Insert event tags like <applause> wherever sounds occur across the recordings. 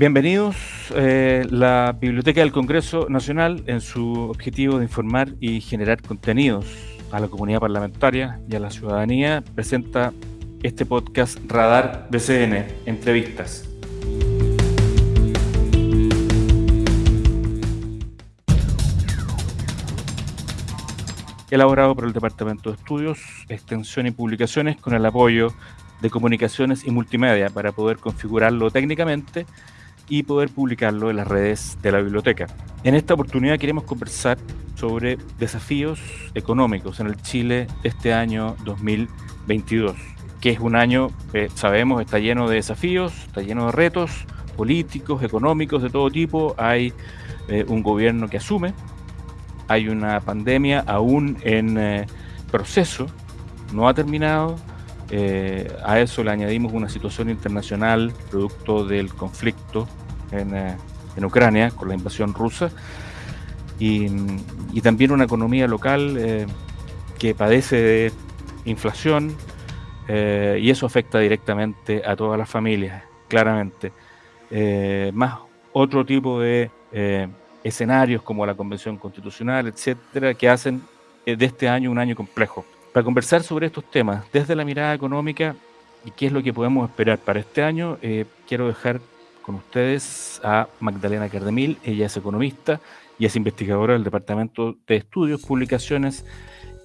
Bienvenidos. Eh, la Biblioteca del Congreso Nacional, en su objetivo de informar y generar contenidos a la comunidad parlamentaria y a la ciudadanía, presenta este podcast Radar BCN, Entrevistas. Elaborado por el Departamento de Estudios, Extensión y Publicaciones con el apoyo de Comunicaciones y Multimedia para poder configurarlo técnicamente y poder publicarlo en las redes de la biblioteca. En esta oportunidad queremos conversar sobre desafíos económicos en el Chile este año 2022, que es un año, que sabemos, está lleno de desafíos, está lleno de retos políticos, económicos de todo tipo. Hay eh, un gobierno que asume, hay una pandemia aún en eh, proceso, no ha terminado, eh, a eso le añadimos una situación internacional producto del conflicto eh, en, Ucrania con la invasión rusa y, también una economía local eh, que padece de inflación y eso afecta directamente a todas las familias, claramente. más otro tipo de escenarios como la Convención Constitucional, etcétera, que hacen de este año un año complejo. Para conversar sobre estos temas desde la mirada económica y qué es lo que podemos esperar para este año, eh, quiero dejar con ustedes a Magdalena Cardemil. Ella es economista y es investigadora del Departamento de Estudios, Publicaciones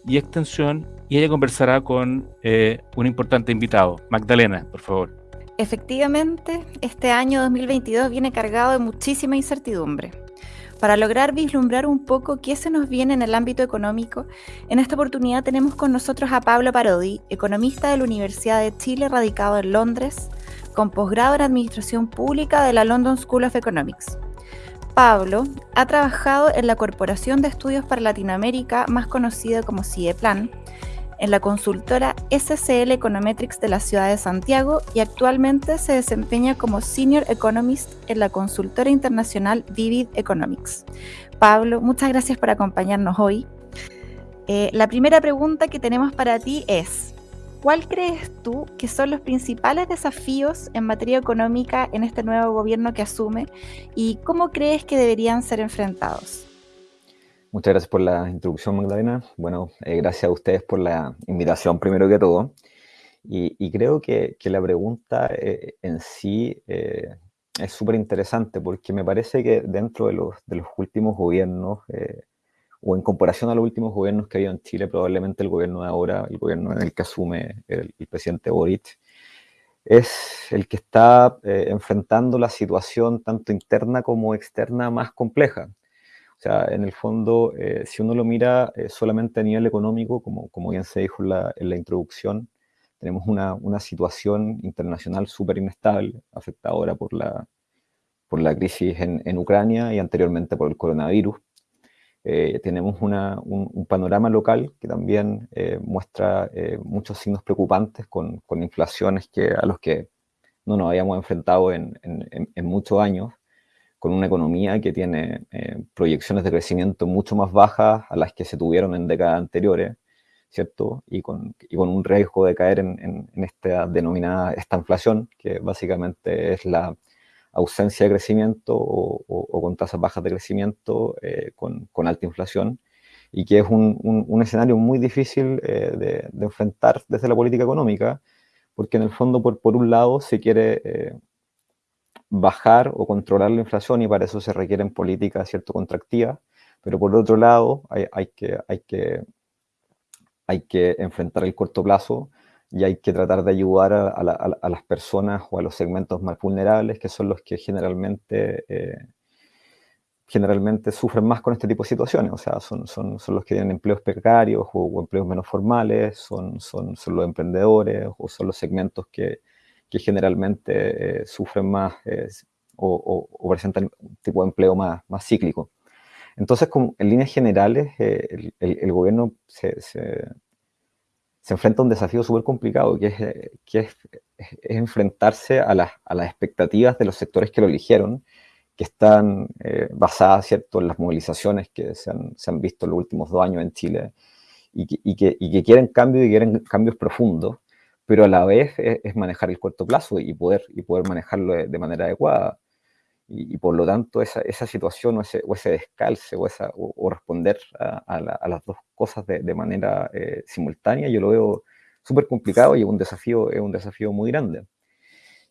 y Extensión. Y ella conversará con eh, un importante invitado. Magdalena, por favor. Efectivamente, este año 2022 viene cargado de muchísima incertidumbre. Para lograr vislumbrar un poco qué se nos viene en el ámbito económico, en esta oportunidad tenemos con nosotros a Pablo Parodi, economista de la Universidad de Chile radicado en Londres, con posgrado en Administración Pública de la London School of Economics. Pablo ha trabajado en la Corporación de Estudios para Latinoamérica, más conocida como CIEPLAN, en la consultora SCL Econometrics de la ciudad de Santiago y actualmente se desempeña como Senior Economist en la consultora internacional Vivid Economics. Pablo, muchas gracias por acompañarnos hoy. Eh, la primera pregunta que tenemos para ti es, ¿cuál crees tú que son los principales desafíos en materia económica en este nuevo gobierno que asume y cómo crees que deberían ser enfrentados? Muchas gracias por la introducción, Magdalena. Bueno, eh, gracias a ustedes por la invitación, primero que todo. Y, creo que, la pregunta eh, en sí eh, es súper interesante porque me parece que dentro de los, últimos gobiernos, o en comparación a los últimos gobiernos que ha habido en Chile, probablemente el gobierno de ahora, el gobierno en el que asume el, el presidente Boric, es el que está enfrentando la situación tanto interna como externa más compleja. O sea, en el fondo, eh, si uno lo mira eh, solamente a nivel económico, como, como bien se dijo en la, en la introducción, tenemos una, una situación internacional súper inestable, afectada ahora por la, por la crisis en, en, Ucrania y anteriormente por el coronavirus. Eh, tenemos una, un, panorama local que también muestra muchos signos preocupantes con, con, inflaciones que, a los que no nos habíamos enfrentado en, en, en muchos años con una economía que tiene eh, proyecciones de crecimiento mucho más bajas a las que se tuvieron en décadas anteriores, ¿cierto? Y con, y con un riesgo de caer en, en, esta denominada esta inflación, que básicamente es la ausencia de crecimiento o, o, con tasas bajas de crecimiento eh, con, con, alta inflación, y que es un, un, escenario muy difícil eh, de, de, enfrentar desde la política económica, porque en el fondo, por, por un lado, se quiere bajar o controlar la inflación y para eso se requieren políticas cierto contractivas, pero por otro lado hay, hay, que, hay, que, hay que enfrentar el corto plazo y hay que tratar de ayudar a, a, las personas o a los segmentos más vulnerables, que son los que generalmente, eh, generalmente sufren más con este tipo de situaciones. O sea, son, son, son los que tienen empleos precarios o, o empleos menos formales, son, son, son, los emprendedores o son los segmentos que, que generalmente eh, sufren más o, presentan un tipo de empleo más, más cíclico. Entonces, como en líneas generales, eh, el, gobierno se, se, enfrenta a un desafío súper complicado, que, es, eh, que es, enfrentarse a las, a las, expectativas de los sectores que lo eligieron, que están basadas ¿cierto? en las movilizaciones que se han, se han, visto en los últimos dos años en Chile y que, y que, y que quieren cambios y quieren cambios profundos pero a la vez es, manejar el corto plazo y poder, y poder manejarlo de, manera adecuada. Y, por lo tanto, esa, esa situación o ese, o ese descalce o, esa, o, responder a, las dos cosas de, de manera eh, simultánea, yo lo veo súper complicado y es un desafío, es un desafío muy grande.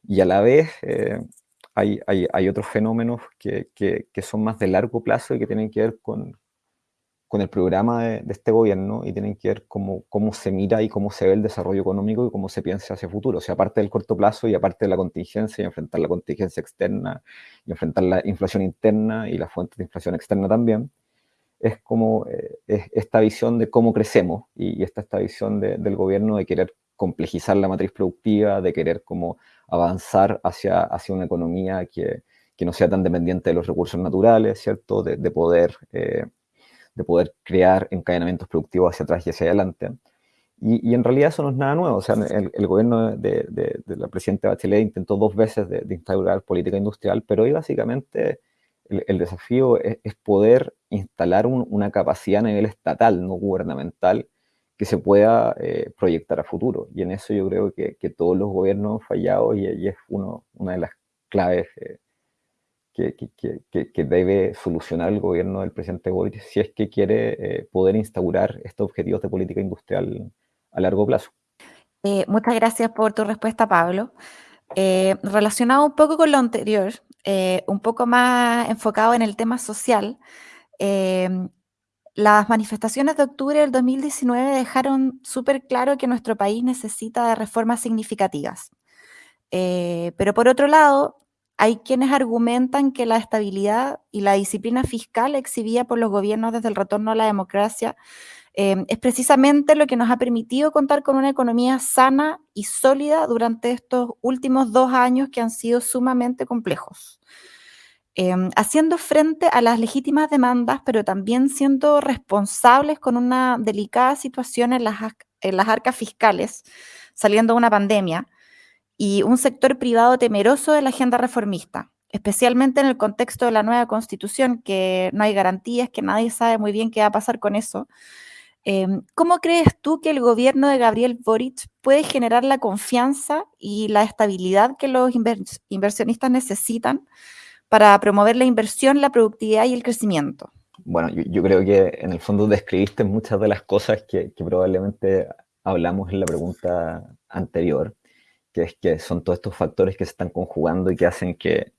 Y a la vez eh, hay, hay, hay, otros fenómenos que, que, que, son más de largo plazo y que tienen que ver con, con el programa de, este gobierno y tienen que ver cómo, cómo se mira y cómo se ve el desarrollo económico y cómo se piensa hacia el futuro. O sea, aparte del corto plazo y aparte de la contingencia y enfrentar la contingencia externa y enfrentar la inflación interna y las fuentes de inflación externa también, es como eh, esta visión de cómo crecemos y, esta, esta visión del gobierno de querer complejizar la matriz productiva, de querer como avanzar hacia, hacia una economía que, que no sea tan dependiente de los recursos naturales, ¿cierto? De, de poder... Eh, de poder crear encadenamientos productivos hacia atrás y hacia adelante. Y, en realidad eso no es nada nuevo. O sea, el, gobierno de, de, la presidenta Bachelet intentó dos veces de, instaurar política industrial, pero hoy básicamente el, desafío es, poder instalar una capacidad a nivel estatal, no gubernamental, que se pueda eh, proyectar a futuro. Y en eso yo creo que, que todos los gobiernos han fallado y, y es uno, una de las claves eh, que, debe solucionar el gobierno del presidente Boric si es que quiere eh, poder instaurar estos objetivos de política industrial a largo plazo. Eh, muchas gracias por tu respuesta, Pablo. Eh, relacionado un poco con lo anterior, un poco más enfocado en el tema social, las manifestaciones de octubre del 2019 dejaron súper claro que nuestro país necesita de reformas significativas. pero por otro lado, hay quienes argumentan que la estabilidad y la disciplina fiscal exhibida por los gobiernos desde el retorno a la democracia em, es precisamente lo que nos ha permitido contar con una economía sana y sólida durante estos últimos dos años que han sido sumamente complejos. Em, haciendo frente a las legítimas demandas, pero también siendo responsables con una delicada situación en las, en las arcas fiscales, saliendo de una pandemia, y un sector privado temeroso de la agenda reformista, especialmente en el contexto de la nueva constitución, que no hay garantías, que nadie sabe muy bien qué va a pasar con eso. Em, ¿Cómo crees tú que el gobierno de Gabriel Boric puede generar la confianza y la estabilidad que los inversionistas necesitan para promover la inversión, la productividad y el crecimiento? Bueno, yo, creo que en el fondo describiste muchas de las cosas que probablemente hablamos en la pregunta anterior que es que son todos estos factores que se están conjugando y que hacen que,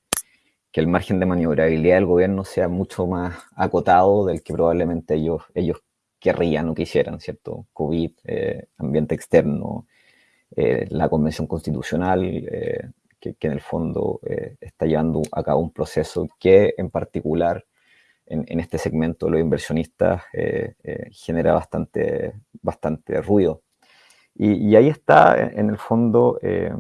el margen de maniobrabilidad del gobierno sea mucho más acotado del que probablemente ellos, ellos querrían o quisieran, ¿cierto? COVID, eh, ambiente externo, eh, la convención constitucional, eh, que, en el fondo está llevando a cabo un proceso que en particular en, en este segmento de los inversionistas genera bastante, bastante ruido. Y, ahí está, en el fondo, eh,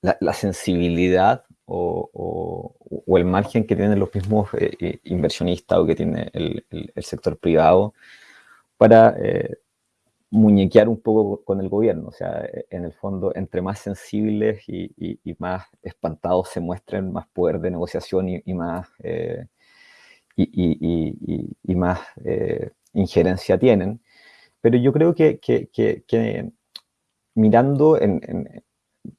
la, sensibilidad o, el margen que tienen los mismos eh, eh, inversionistas o que tiene el, sector privado para muñequear un poco con el gobierno. O sea, en el fondo, entre más sensibles y, más espantados se muestren, más poder de negociación y, más, y, más injerencia tienen. Pero yo creo que, mirando en,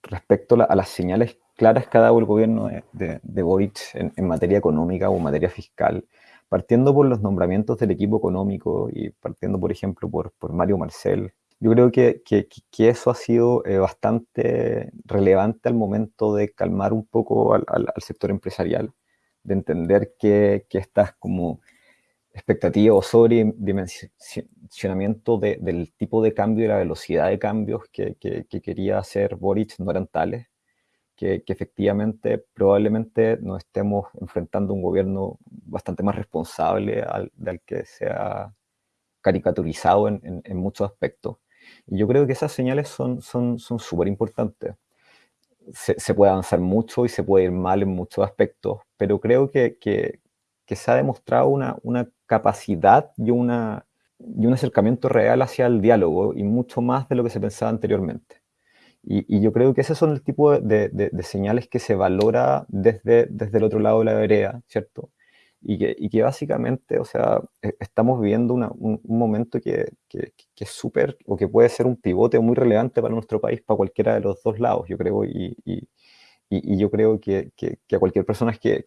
respecto a, las señales claras que ha dado el gobierno de, de, Boric en, materia económica o materia fiscal, partiendo por los nombramientos del equipo económico y partiendo, por ejemplo, por, por Mario Marcel, yo creo que, que, eso ha sido eh, bastante relevante al momento de calmar un poco al, al, sector empresarial, de entender que, que estas como expectativa o sobredimensionamiento de, del tipo de cambio y la velocidad de cambios que, quería hacer Boric no eran tales, que, efectivamente probablemente nos estemos enfrentando un gobierno bastante más responsable al, del que se ha caricaturizado en, en, muchos aspectos. Y yo creo que esas señales son súper son, son importantes. Se, se, puede avanzar mucho y se puede ir mal en muchos aspectos, pero creo que, que, que se ha demostrado una, una capacidad y, una, y un acercamiento real hacia el diálogo y mucho más de lo que se pensaba anteriormente. Y, yo creo que esos son el tipo de, de, señales que se valora desde, desde el otro lado de la vereda, ¿cierto? Y que, y que básicamente, o sea, e, estamos viviendo una, un, momento que, que, que es súper, o que puede ser un pivote muy relevante para nuestro país, para cualquiera de los dos lados, yo creo, y, y, y, yo creo que, a cualquier persona que,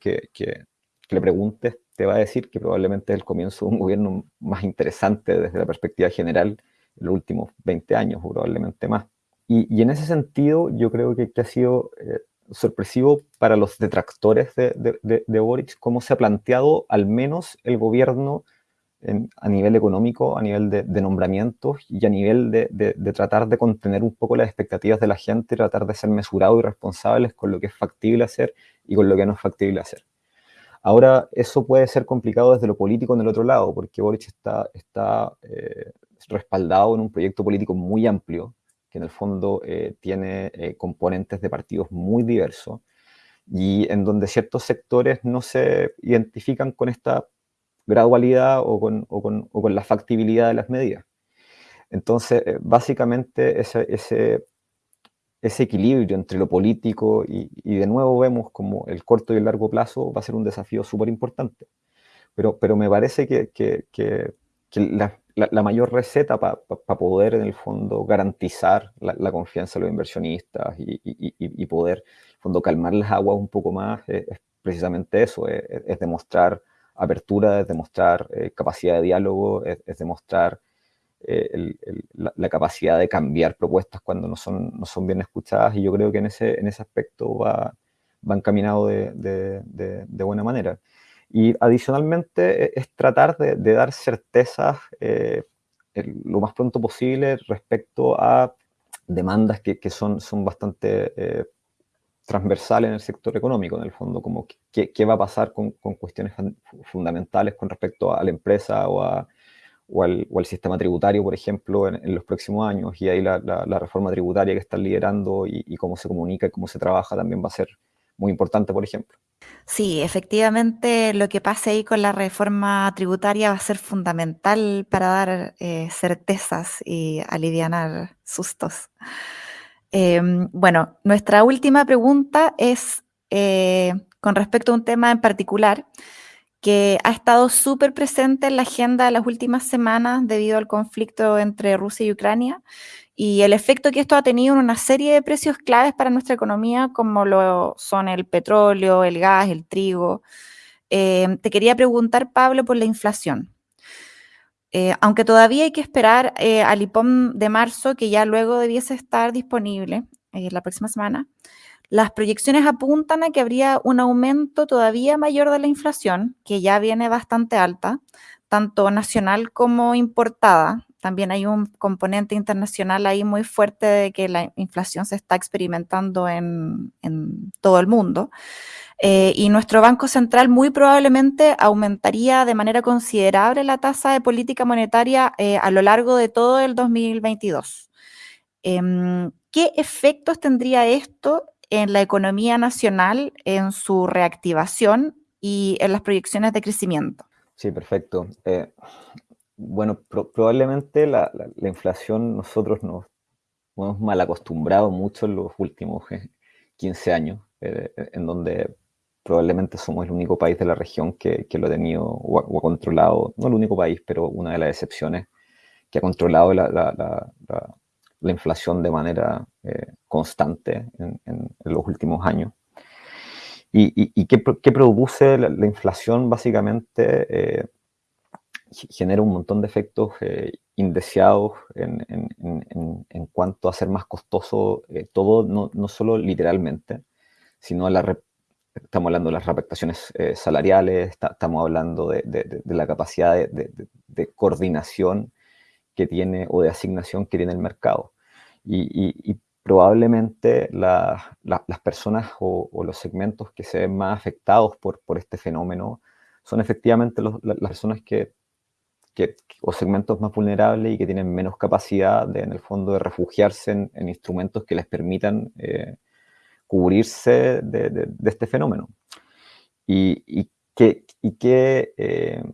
le preguntes te va a decir que probablemente es el comienzo de un gobierno más interesante desde la perspectiva general en los últimos 20 años, o probablemente más. Y, en ese sentido, yo creo que, ha sido eh, sorpresivo para los detractores de, de, de, Boric cómo se ha planteado al menos el gobierno a nivel económico, a nivel de, nombramientos y a nivel de, tratar de contener un poco las expectativas de la gente, tratar de ser mesurados y responsables con lo que es factible hacer y con lo que no es factible hacer. Ahora, eso puede ser complicado desde lo político en el otro lado, porque Boric está, está eh, respaldado en un proyecto político muy amplio, que en el fondo eh, tiene eh, componentes de partidos muy diversos, y en donde ciertos sectores no se identifican con esta gradualidad o con, o con, o con la factibilidad de las medidas. Entonces, eh, básicamente ese, ese, ese, equilibrio entre lo político y, y, de nuevo vemos como el corto y el largo plazo va a ser un desafío súper importante. Pero, pero me parece que, que, que, la, la, mayor receta para poder en el fondo garantizar la, confianza de los inversionistas y, y, y, poder en fondo calmar las aguas un poco más es, precisamente eso, es, es demostrar apertura, es demostrar eh, capacidad de diálogo, es, demostrar eh, la, capacidad de cambiar propuestas cuando no son, no son bien escuchadas y yo creo que en ese, en ese aspecto va, va encaminado de, de, buena manera. Y adicionalmente e, es tratar de, dar certezas eh, lo más pronto posible respecto a demandas que, que son, son bastante transversal en el sector económico, en el fondo, como qué, qué va a pasar con, con, cuestiones fundamentales con respecto a la empresa o, a, o, al, sistema tributario, por ejemplo, en, los próximos años. Y ahí la, reforma tributaria que están liderando y, y, cómo se comunica y cómo se trabaja también va a ser muy importante, por ejemplo. Sí, efectivamente lo que pase ahí con la reforma tributaria va a ser fundamental para dar eh, certezas y aliviar sustos. Em, bueno, nuestra última pregunta es eh, con respecto a un tema en particular que ha estado súper presente en la agenda de las últimas semanas debido al conflicto entre Rusia y Ucrania y el efecto que esto ha tenido en una serie de precios claves para nuestra economía, como lo son el petróleo, el gas, el trigo. Em, te quería preguntar, Pablo, por la inflación. Eh, aunque todavía hay que esperar eh, al IPOM de marzo, que ya luego debiese estar disponible eh, la próxima semana, las proyecciones apuntan a que habría un aumento todavía mayor de la inflación, que ya viene bastante alta, tanto nacional como importada. También hay un componente internacional ahí muy fuerte de que la inflación se está experimentando en, todo el mundo. Eh, y nuestro Banco Central muy probablemente aumentaría de manera considerable la tasa de política monetaria eh, a lo largo de todo el 2022. Em, ¿Qué efectos tendría esto en la economía nacional, en su reactivación y en las proyecciones de crecimiento? Sí, perfecto. Eh, bueno, probablemente la, inflación nosotros nos hemos mal acostumbrado mucho en los últimos 15 años, en donde probablemente somos el único país de la región que, lo ha tenido o ha, controlado, no el único país, pero una de las excepciones, que ha controlado la, inflación de manera eh, constante en, los últimos años. ¿Y, qué, produce la, inflación? Básicamente eh, genera un montón de efectos eh, indeseados en, cuanto a ser más costoso todo, no, no solo literalmente, sino la, Estamos hablando de las reafectaciones eh, salariales, estamos hablando de, la capacidad de, coordinación que tiene o de asignación que tiene el mercado. Y, probablemente las personas o, los segmentos que se ven más afectados por, por este fenómeno son efectivamente las personas que, o segmentos más vulnerables y que tienen menos capacidad de, en el fondo de refugiarse en, instrumentos que les permitan eh, cubrirse de, este fenómeno. Y, qué, y qué, eh,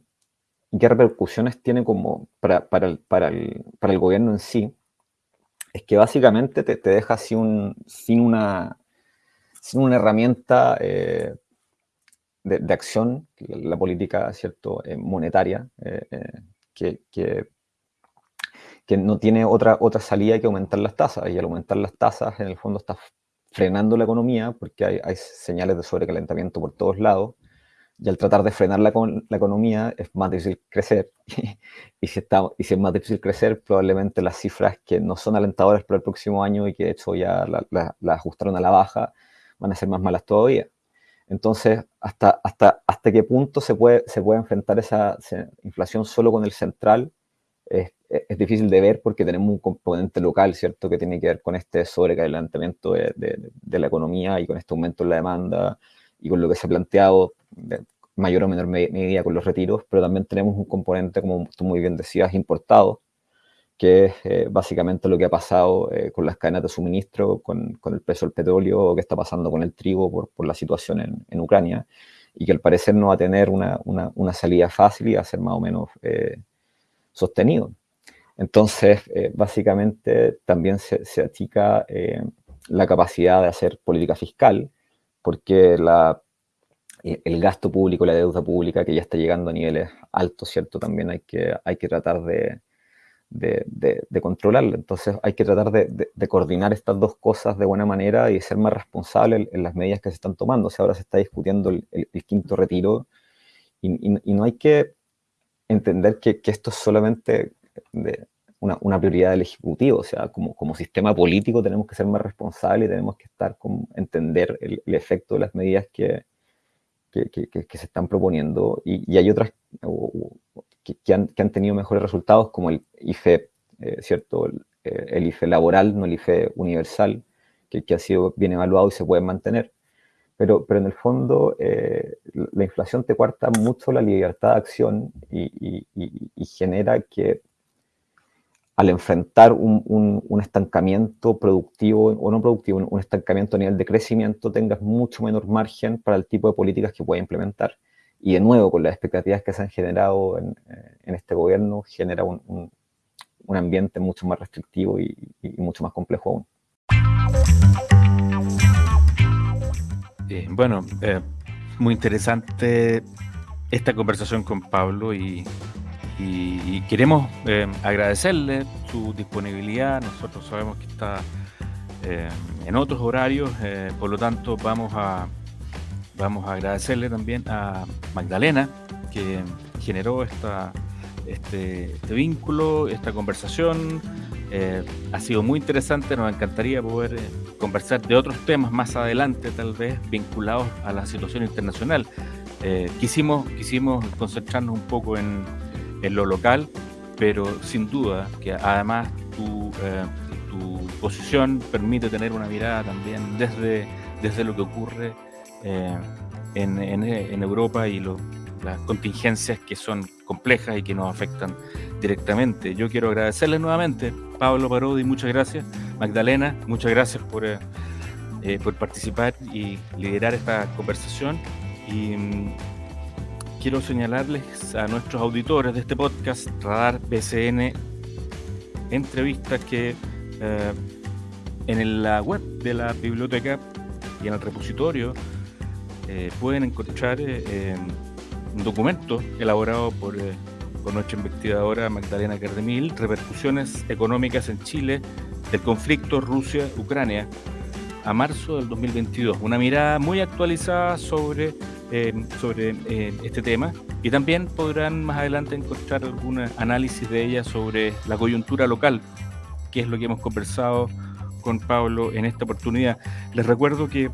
qué, repercusiones tiene como para, para, el, para, el, para, el, gobierno en sí, es que básicamente te, te deja sin, un, sin, una, sin una herramienta eh, de, acción, la política ¿cierto? Eh, monetaria, que, que, que, no tiene otra, otra salida que aumentar las tasas. Y al aumentar las tasas, en el fondo estás frenando la economía, porque hay, hay señales de sobrecalentamiento por todos lados, y al tratar de frenar la, la economía es más difícil crecer. <laughs> y, si está, y si es más difícil crecer, probablemente las cifras que no son alentadoras para el próximo año y que de hecho ya la, la, ajustaron a la baja, van a ser más malas todavía. Entonces, ¿hasta, hasta, hasta qué punto se puede, se puede enfrentar esa, inflación solo con el central? Es, es, difícil de ver porque tenemos un componente local, ¿cierto?, que tiene que ver con este sobrecalentamiento de, de, de la economía y con este aumento en la demanda y con lo que se ha planteado de mayor o menor medida con los retiros, pero también tenemos un componente, como tú muy bien decías, importado, que es eh, básicamente lo que ha pasado eh, con las cadenas de suministro, con, con, el precio del petróleo, o que está pasando con el trigo por, por la situación en, en, Ucrania, y que al parecer no va a tener una, una, una salida fácil y va a ser más o menos eh, sostenido. Entonces, básicamente también se, se achica la capacidad de hacer política fiscal, porque la, el gasto público, la deuda pública, que ya está llegando a niveles altos, ¿cierto? También hay que, hay que tratar de, de, de, controlarla. Entonces hay que tratar de, coordinar estas dos cosas de buena manera y ser más responsable en, las medidas que se están tomando. O sea, ahora se está discutiendo el, quinto retiro y, y, no hay que entender que, que esto es solamente una, una, prioridad del Ejecutivo. O sea, como, como sistema político tenemos que ser más responsables y tenemos que estar con, entender el, efecto de las medidas que, que, que, se están proponiendo y, y hay otras que, han, que, han, tenido mejores resultados como el IFE, eh, ¿cierto? El, eh, el, IFE laboral, no el IFE universal, que, ha sido bien evaluado y se puede mantener. Pero, pero en el fondo eh, la inflación te cuarta mucho la libertad de acción y, y, y genera que al enfrentar un, un, estancamiento productivo o no productivo, un, estancamiento a nivel de crecimiento, tengas mucho menor margen para el tipo de políticas que puedes implementar. Y de nuevo, con las expectativas que se han generado en, eh, en este gobierno, genera un, ambiente mucho más restrictivo y, y mucho más complejo aún. Eh, bueno, eh, muy interesante esta conversación con Pablo y y, queremos eh, agradecerle su disponibilidad. Nosotros sabemos que está eh, en otros horarios, eh, por lo tanto vamos a, vamos a agradecerle también a Magdalena que generó esta, este, este vínculo, esta conversación. ha sido muy interesante, nos encantaría poder conversar de otros temas más adelante, tal vez vinculados a la situación internacional. quisimos, quisimos concentrarnos un poco en, en lo local, pero sin duda que además tu, eh, tu posición permite tener una mirada también desde, desde lo que ocurre eh, en, en, Europa y las contingencias que son complejas y que nos afectan directamente. Yo quiero agradecerles nuevamente, Pablo Parodi, muchas gracias, Magdalena, muchas gracias por, eh, por participar y liderar esta conversación. Y mm, quiero señalarles a nuestros auditores de este podcast, Radar BCN, entrevistas que eh, en la web de la biblioteca y en el repositorio eh, pueden encontrar eh, un documento elaborado por, por, nuestra investigadora Magdalena Cardemil, Repercusiones económicas en Chile del conflicto Rusia-Ucrania a marzo del 2022. Una mirada muy actualizada sobre eh, sobre eh, este tema. Y también podrán más adelante encontrar algún análisis de ella sobre la coyuntura local, que es lo que hemos conversado con Pablo en esta oportunidad. Les recuerdo que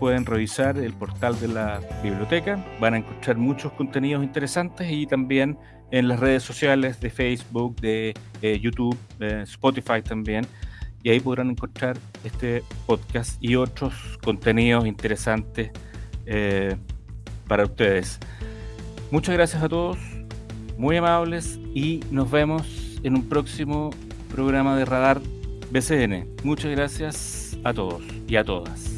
pueden revisar el portal de la biblioteca, van a encontrar muchos contenidos interesantes y también en las redes sociales de Facebook, de eh, YouTube, de Spotify también, y ahí podrán encontrar este podcast y otros contenidos interesantes eh, para ustedes. Muchas gracias a todos, muy amables y nos vemos en un próximo programa de Radar BCN. Muchas gracias a todos y a todas.